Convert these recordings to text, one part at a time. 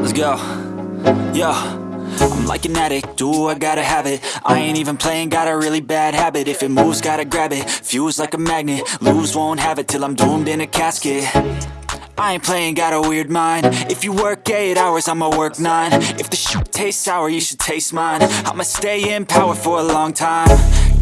Let's go. Yo. I'm like an addict, do I gotta have it? I ain't even playing, got a really bad habit. If it moves, gotta grab it, fuse like a magnet Lose, won't have it till I'm doomed in a casket. I ain't playing, got a weird mind. If you work 8 hours, I'ma work 9 If the shit tastes sour, you should taste mine. I'ma stay in power for a long time.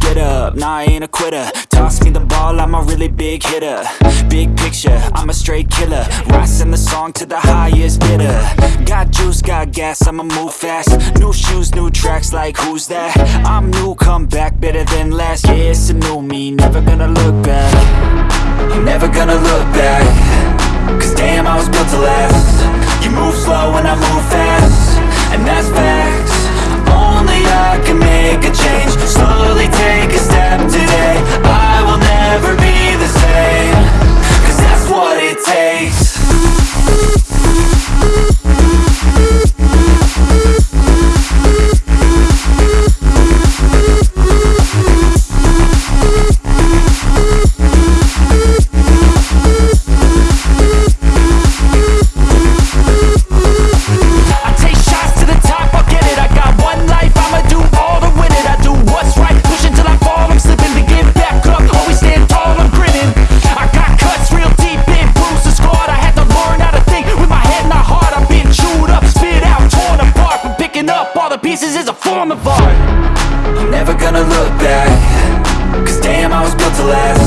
Get up, nah I ain't a quitter. Toss me the ball, I'm a really big hitter. Big picture, I'm a straight killer Rising the song to the highest bidder. Got juice, got gas, I'ma move fast. New shoes, new tracks, like who's that? I'm new, come back, better than last Yeah, it's a new me, all the pieces is a form of art. I'm never gonna look back Cause damn, I was built to last.